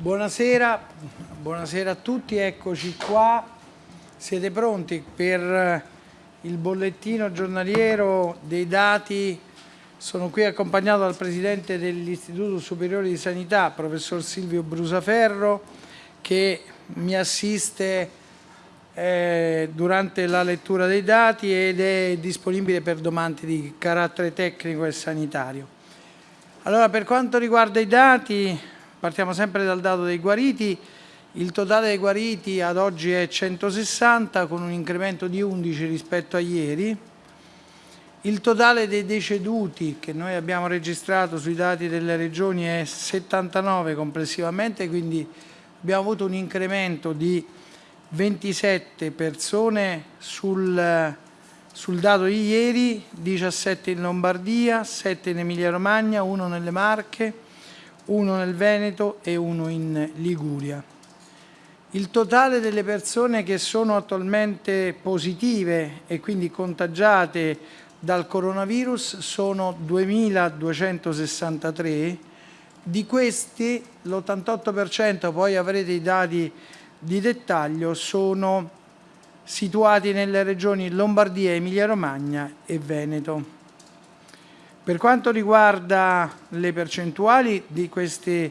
Buonasera, buonasera a tutti, eccoci qua. Siete pronti per il bollettino giornaliero dei dati? Sono qui accompagnato dal Presidente dell'Istituto Superiore di Sanità, Professor Silvio Brusaferro, che mi assiste eh, durante la lettura dei dati ed è disponibile per domande di carattere tecnico e sanitario. Allora, per quanto riguarda i dati, partiamo sempre dal dato dei guariti, il totale dei guariti ad oggi è 160 con un incremento di 11 rispetto a ieri, il totale dei deceduti che noi abbiamo registrato sui dati delle regioni è 79 complessivamente, quindi abbiamo avuto un incremento di 27 persone sul, sul dato di ieri, 17 in Lombardia, 7 in Emilia Romagna, 1 nelle Marche, 1 nel Veneto e 1 in Liguria. Il totale delle persone che sono attualmente positive e quindi contagiate dal coronavirus sono 2.263, di questi l'88%, poi avrete i dati di dettaglio sono situati nelle regioni Lombardia, Emilia-Romagna e Veneto. Per quanto riguarda le percentuali di queste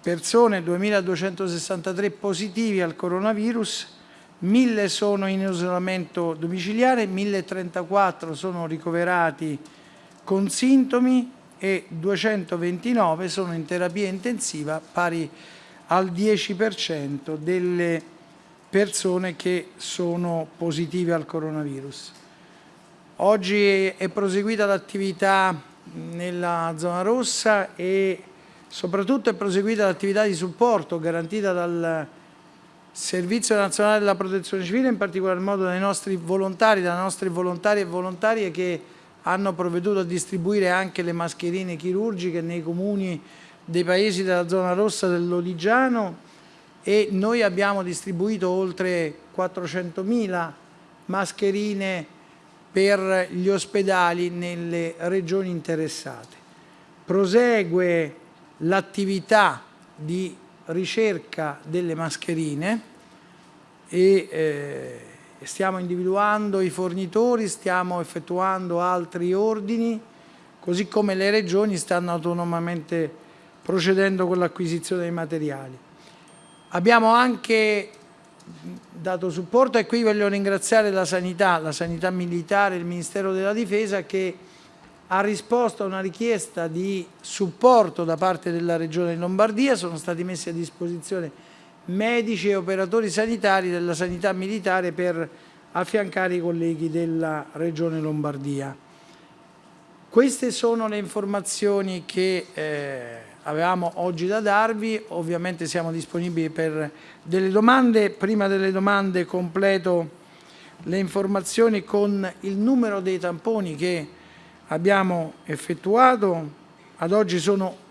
persone, 2.263 positivi al coronavirus, 1.000 sono in isolamento domiciliare, 1.034 sono ricoverati con sintomi e 229 sono in terapia intensiva pari al 10% delle persone che sono positive al coronavirus. Oggi è proseguita l'attività nella zona rossa e soprattutto è proseguita l'attività di supporto garantita dal Servizio Nazionale della Protezione Civile, in particolar modo dai nostri volontari, dalle nostre volontarie e volontarie che hanno provveduto a distribuire anche le mascherine chirurgiche nei comuni dei paesi della zona rossa del Lodigiano e noi abbiamo distribuito oltre 400.000 mascherine per gli ospedali nelle regioni interessate. Prosegue l'attività di ricerca delle mascherine e eh, stiamo individuando i fornitori, stiamo effettuando altri ordini, così come le regioni stanno autonomamente procedendo con l'acquisizione dei materiali. Abbiamo anche dato supporto e qui voglio ringraziare la sanità, la sanità militare, il Ministero della Difesa che ha risposto a una richiesta di supporto da parte della Regione Lombardia, sono stati messi a disposizione medici e operatori sanitari della sanità militare per affiancare i colleghi della Regione Lombardia. Queste sono le informazioni che eh, avevamo oggi da darvi, ovviamente siamo disponibili per delle domande, prima delle domande completo le informazioni con il numero dei tamponi che abbiamo effettuato, ad oggi sono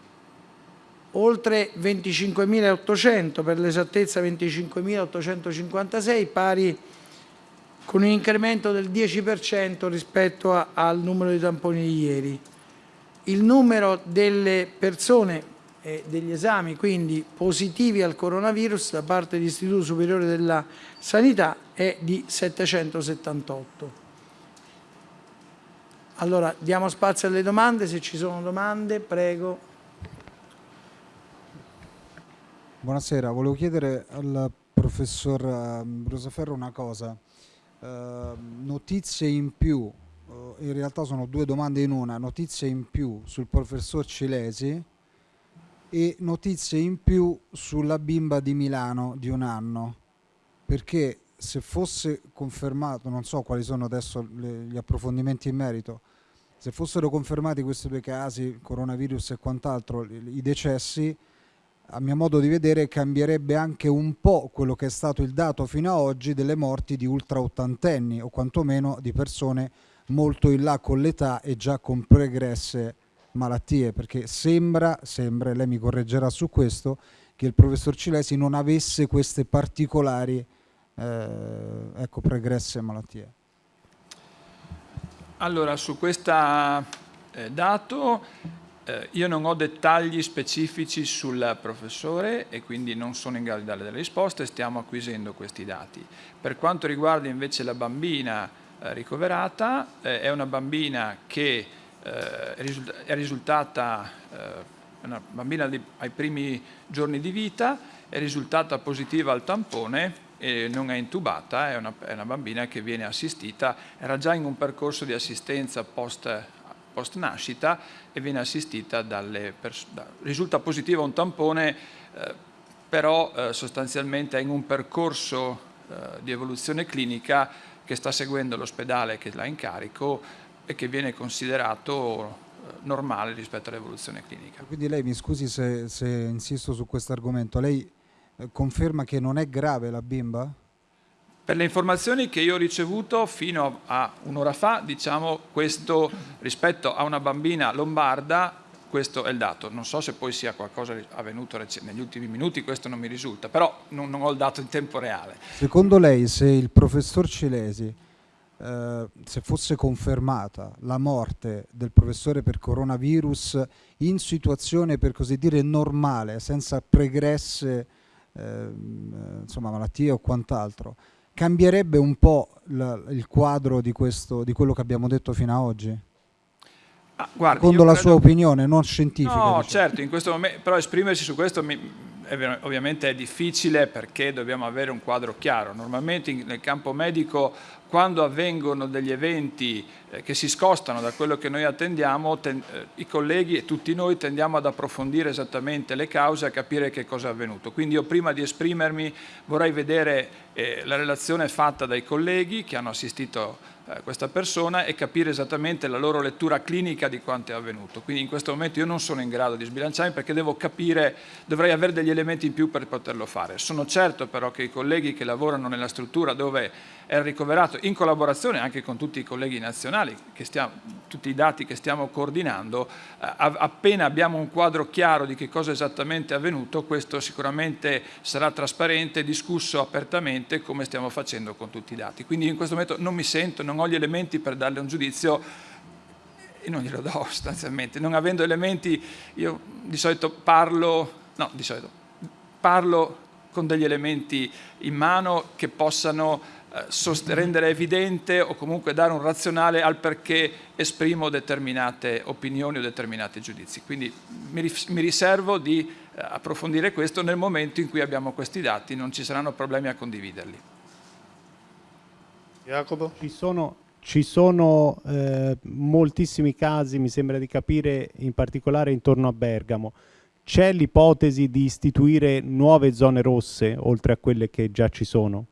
oltre 25.800, per l'esattezza 25.856, pari con un incremento del 10% rispetto a, al numero di tamponi di ieri il numero delle persone e degli esami quindi positivi al coronavirus da parte dell'Istituto Superiore della Sanità è di 778. Allora, diamo spazio alle domande, se ci sono domande, prego. Buonasera, volevo chiedere al professor ehm, Brusaferro una cosa. Uh, notizie in più in realtà sono due domande in una, notizie in più sul professor Cilesi e notizie in più sulla bimba di Milano di un anno, perché se fosse confermato, non so quali sono adesso le, gli approfondimenti in merito, se fossero confermati questi due casi, coronavirus e quant'altro, i decessi, a mio modo di vedere cambierebbe anche un po' quello che è stato il dato fino ad oggi delle morti di ultra ottantenni o quantomeno di persone molto in là con l'età e già con pregresse malattie, perché sembra, sembra, lei mi correggerà su questo, che il professor Cilesi non avesse queste particolari eh, ecco, pregresse malattie. Allora, su questo eh, dato eh, io non ho dettagli specifici sul professore e quindi non sono in grado di dare delle risposte, stiamo acquisendo questi dati. Per quanto riguarda invece la bambina ricoverata, eh, è una bambina che eh, è risultata, eh, una bambina ai primi giorni di vita, è risultata positiva al tampone e non è intubata, è una, è una, bambina che viene assistita, era già in un percorso di assistenza post, post nascita e viene assistita dalle persone. Risulta positiva un tampone, eh, però eh, sostanzialmente è in un percorso eh, di evoluzione clinica che sta seguendo l'ospedale che l'ha in carico e che viene considerato eh, normale rispetto all'evoluzione clinica. Quindi lei, mi scusi se, se insisto su questo argomento, lei eh, conferma che non è grave la bimba? Per le informazioni che io ho ricevuto fino a un'ora fa, diciamo questo rispetto a una bambina lombarda, questo è il dato. Non so se poi sia qualcosa avvenuto negli ultimi minuti, questo non mi risulta, però non, non ho il dato in tempo reale. Secondo lei se il professor Cilesi eh, se fosse confermata la morte del professore per coronavirus in situazione per così dire normale, senza pregresse eh, insomma, malattie o quant'altro, cambierebbe un po' la, il quadro di, questo, di quello che abbiamo detto fino ad oggi? Ah, guardi, Secondo la credo... sua opinione, non scientifica. No, diciamo. certo, in questo momento, però esprimersi su questo mi, è, ovviamente è difficile perché dobbiamo avere un quadro chiaro. Normalmente in, nel campo medico quando avvengono degli eventi eh, che si scostano da quello che noi attendiamo, ten, eh, i colleghi e tutti noi tendiamo ad approfondire esattamente le cause a capire che cosa è avvenuto. Quindi io prima di esprimermi vorrei vedere eh, la relazione fatta dai colleghi che hanno assistito questa persona e capire esattamente la loro lettura clinica di quanto è avvenuto. Quindi in questo momento io non sono in grado di sbilanciarmi perché devo capire, dovrei avere degli elementi in più per poterlo fare. Sono certo però che i colleghi che lavorano nella struttura dove è ricoverato in collaborazione anche con tutti i colleghi nazionali, stiamo, tutti i dati che stiamo coordinando, eh, appena abbiamo un quadro chiaro di che cosa esattamente è avvenuto, questo sicuramente sarà trasparente, discusso apertamente come stiamo facendo con tutti i dati. Quindi in questo momento non mi sento, non ho gli elementi per darle un giudizio e non glielo do sostanzialmente. Non avendo elementi io di solito parlo, no di solito, parlo con degli elementi in mano che possano rendere evidente o comunque dare un razionale al perché esprimo determinate opinioni o determinati giudizi. Quindi mi, mi riservo di eh, approfondire questo nel momento in cui abbiamo questi dati, non ci saranno problemi a condividerli. Jacopo? Ci sono, ci sono eh, moltissimi casi, mi sembra di capire, in particolare intorno a Bergamo. C'è l'ipotesi di istituire nuove zone rosse, oltre a quelle che già ci sono?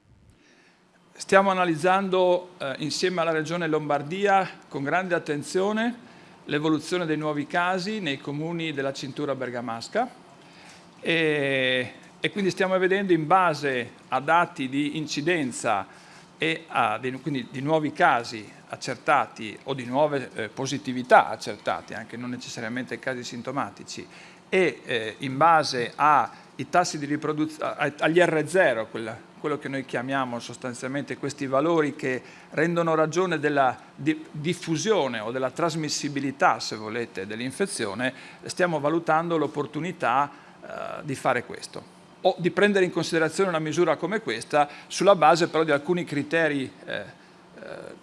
Stiamo analizzando eh, insieme alla Regione Lombardia con grande attenzione l'evoluzione dei nuovi casi nei comuni della cintura bergamasca. E, e, quindi stiamo vedendo in base a dati di incidenza e a, di, quindi di nuovi casi accertati o di nuove eh, positività accertate, anche non necessariamente casi sintomatici, e eh, in base ai tassi di riproduzione, agli R0, quella quello che noi chiamiamo sostanzialmente questi valori che rendono ragione della diffusione o della trasmissibilità, se volete, dell'infezione, stiamo valutando l'opportunità eh, di fare questo o di prendere in considerazione una misura come questa sulla base però di alcuni criteri eh, eh,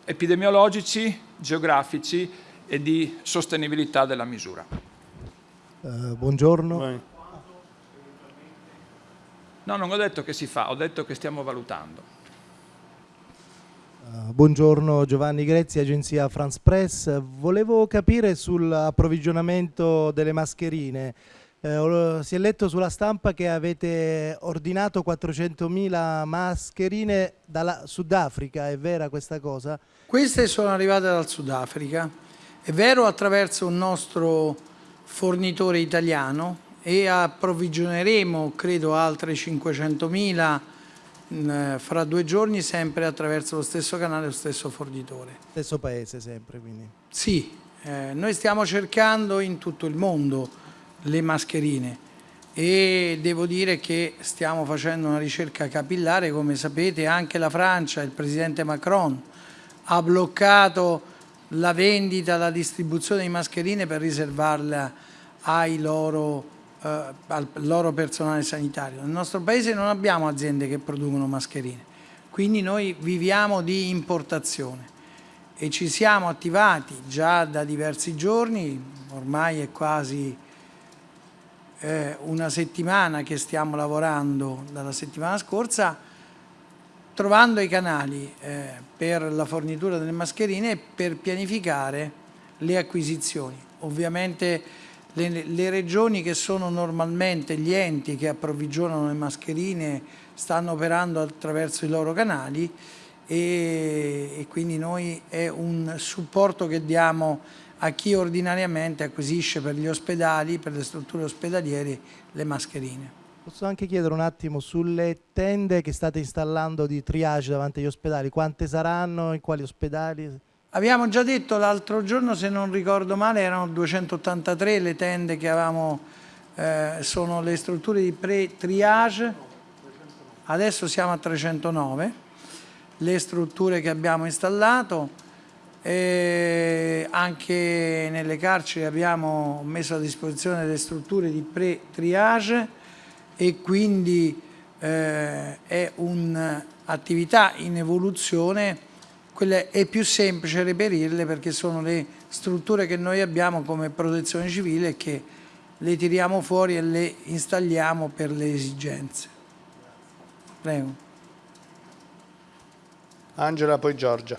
epidemiologici, geografici e di sostenibilità della misura. Uh, buongiorno. Vai. No, non ho detto che si fa, ho detto che stiamo valutando. Uh, buongiorno Giovanni Grezzi, agenzia France Press. Volevo capire sull'approvvigionamento delle mascherine. Eh, si è letto sulla stampa che avete ordinato 400.000 mascherine dalla Sudafrica, è vera questa cosa? Queste sono arrivate dal Sudafrica, è vero attraverso un nostro fornitore italiano e approvvigioneremo credo altre 500.000 mm, fra due giorni sempre attraverso lo stesso canale, lo stesso fornitore. Stesso paese sempre quindi? Sì, eh, noi stiamo cercando in tutto il mondo le mascherine e devo dire che stiamo facendo una ricerca capillare, come sapete anche la Francia, il Presidente Macron ha bloccato la vendita, la distribuzione di mascherine per riservarla loro, eh, al loro personale sanitario. Nel nostro paese non abbiamo aziende che producono mascherine, quindi noi viviamo di importazione e ci siamo attivati già da diversi giorni, ormai è quasi eh, una settimana che stiamo lavorando dalla settimana scorsa, trovando i canali eh, per la fornitura delle mascherine e per pianificare le acquisizioni. Ovviamente le, le, regioni che sono normalmente gli enti che approvvigionano le mascherine stanno operando attraverso i loro canali e, e quindi noi è un supporto che diamo a chi ordinariamente acquisisce per gli ospedali, per le strutture ospedaliere, le mascherine. Posso anche chiedere un attimo sulle tende che state installando di triage davanti agli ospedali, quante saranno, in quali ospedali? Abbiamo già detto l'altro giorno, se non ricordo male, erano 283 le tende che avevamo, eh, sono le strutture di pre-triage, adesso siamo a 309, le strutture che abbiamo installato, e anche nelle carceri abbiamo messo a disposizione delle strutture di pre-triage e quindi eh, è un'attività in evoluzione, quella è più semplice reperirle perché sono le strutture che noi abbiamo come protezione civile che le tiriamo fuori e le installiamo per le esigenze. Prego. Angela, poi Giorgia.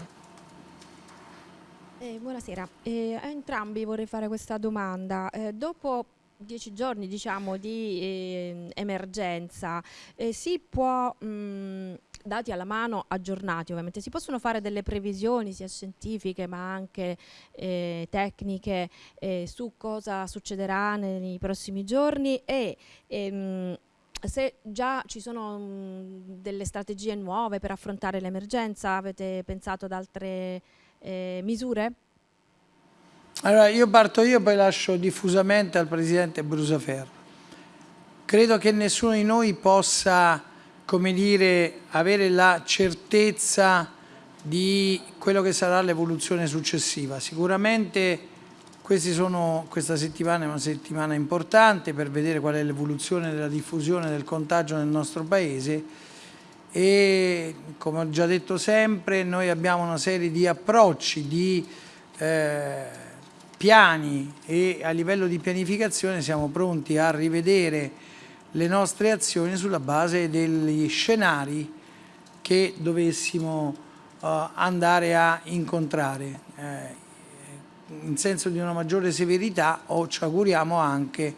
Eh, buonasera, eh, a entrambi vorrei fare questa domanda. Eh, dopo dieci giorni diciamo, di ehm, emergenza eh, si può, mh, dati alla mano, aggiornati ovviamente, si possono fare delle previsioni sia scientifiche ma anche eh, tecniche eh, su cosa succederà nei prossimi giorni e ehm, se già ci sono mh, delle strategie nuove per affrontare l'emergenza, avete pensato ad altre eh, misure? Allora io parto io poi lascio diffusamente al Presidente Brusaferro. Credo che nessuno di noi possa, come dire, avere la certezza di quello che sarà l'evoluzione successiva. Sicuramente sono, questa settimana è una settimana importante per vedere qual è l'evoluzione della diffusione del contagio nel nostro Paese e come ho già detto sempre noi abbiamo una serie di approcci, di eh, piani e a livello di pianificazione siamo pronti a rivedere le nostre azioni sulla base degli scenari che dovessimo uh, andare a incontrare eh, in senso di una maggiore severità o ci auguriamo anche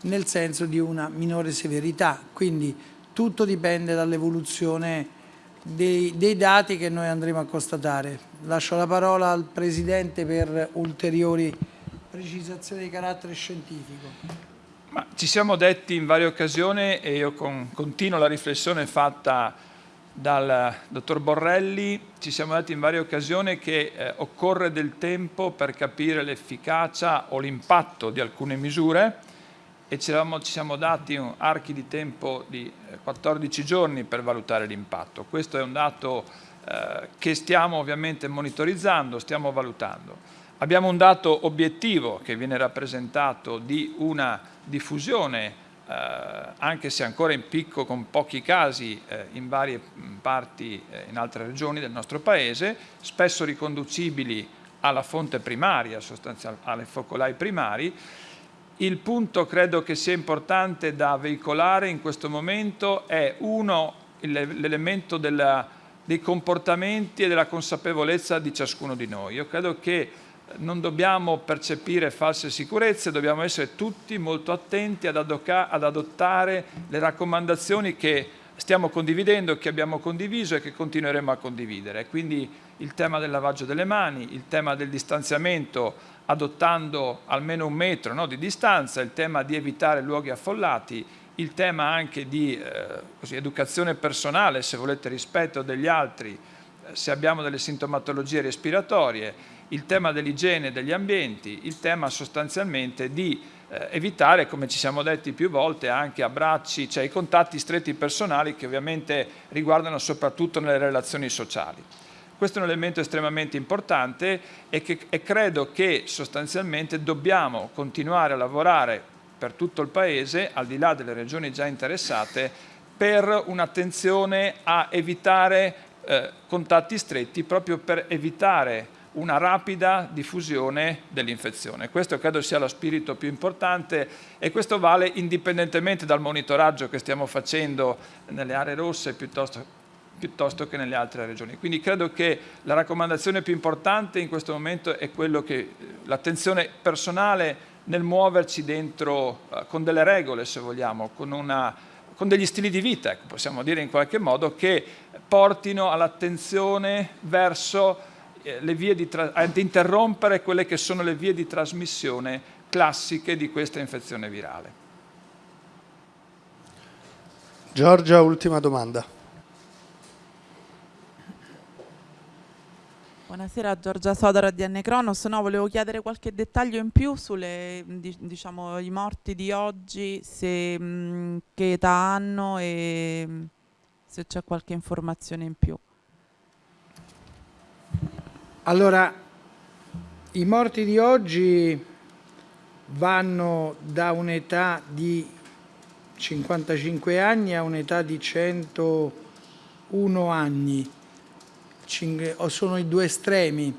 nel senso di una minore severità. Quindi tutto dipende dall'evoluzione dei, dei, dati che noi andremo a constatare. Lascio la parola al Presidente per ulteriori precisazioni di carattere scientifico. Ma ci siamo detti in varie occasioni e io con, continuo la riflessione fatta dal dottor Borrelli, ci siamo detti in varie occasioni che eh, occorre del tempo per capire l'efficacia o l'impatto di alcune misure e ci, siamo dati un archi di tempo di 14 eh, giorni per valutare l'impatto. Questo è un dato eh, che stiamo ovviamente monitorizzando, stiamo valutando. Abbiamo un dato obiettivo che viene rappresentato di una diffusione, eh, anche se ancora in picco con pochi casi eh, in varie parti, eh, in altre regioni del nostro Paese, spesso riconducibili alla fonte primaria, sostanzialmente alle focolai primari, il punto credo che sia importante da veicolare in questo momento è uno, l'elemento dei comportamenti e della consapevolezza di ciascuno di noi. Io credo che non dobbiamo percepire false sicurezze, dobbiamo essere tutti molto attenti ad, ad adottare le raccomandazioni che stiamo condividendo, che abbiamo condiviso e che continueremo a condividere. Quindi il tema del lavaggio delle mani, il tema del distanziamento adottando almeno un metro no, di distanza, il tema di evitare luoghi affollati, il tema anche di eh, così, educazione personale, se volete rispetto degli altri, eh, se abbiamo delle sintomatologie respiratorie, il tema dell'igiene degli ambienti, il tema sostanzialmente di eh, evitare, come ci siamo detti più volte, anche abbracci, cioè i contatti stretti personali che ovviamente riguardano soprattutto nelle relazioni sociali. Questo è un elemento estremamente importante e, che, e credo che sostanzialmente dobbiamo continuare a lavorare per tutto il Paese, al di là delle regioni già interessate, per un'attenzione a evitare eh, contatti stretti, proprio per evitare una rapida diffusione dell'infezione. Questo credo sia lo spirito più importante e questo vale indipendentemente dal monitoraggio che stiamo facendo nelle aree rosse piuttosto piuttosto che nelle altre regioni. Quindi credo che la raccomandazione più importante in questo momento è quello che eh, l'attenzione personale nel muoverci dentro uh, con delle regole, se vogliamo, con, una, con degli stili di vita, ecco, possiamo dire in qualche modo, che portino all'attenzione verso eh, le vie di ad interrompere quelle che sono le vie di trasmissione classiche di questa infezione virale. Giorgia, ultima domanda. Buonasera Giorgia Sodora di N. No, volevo chiedere qualche dettaglio in più sulle diciamo morti di oggi, se, mh, che età hanno e mh, se c'è qualche informazione in più. Allora, i morti di oggi vanno da un'età di 55 anni a un'età di 101 anni sono i due estremi.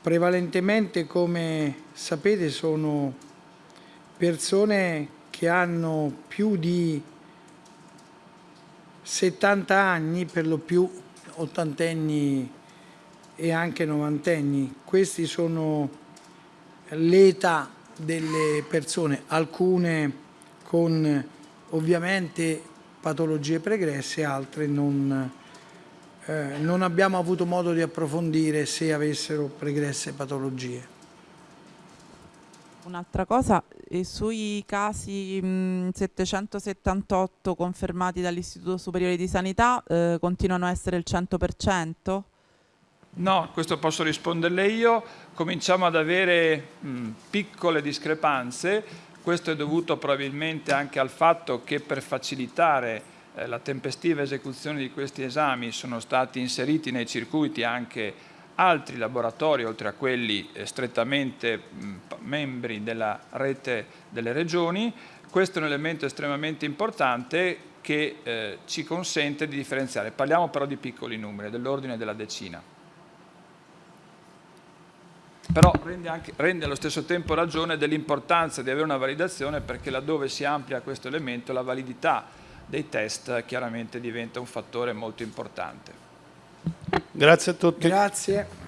Prevalentemente, come sapete, sono persone che hanno più di 70 anni, per lo più ottantenni e anche novantenni. Questi sono l'età delle persone, alcune con ovviamente patologie pregresse, altre non eh, non abbiamo avuto modo di approfondire se avessero pregresse patologie. Un'altra cosa, eh, sui casi mh, 778 confermati dall'Istituto Superiore di Sanità eh, continuano a essere il 100%? No, questo posso risponderle io. Cominciamo ad avere mh, piccole discrepanze. Questo è dovuto probabilmente anche al fatto che per facilitare eh, la tempestiva esecuzione di questi esami sono stati inseriti nei circuiti anche altri laboratori, oltre a quelli eh, strettamente membri della rete delle regioni. Questo è un elemento estremamente importante che eh, ci consente di differenziare. Parliamo però di piccoli numeri, dell'ordine della decina. Però rende, anche, rende, allo stesso tempo ragione dell'importanza di avere una validazione perché laddove si amplia questo elemento la validità dei test chiaramente diventa un fattore molto importante. Grazie a tutti. Grazie.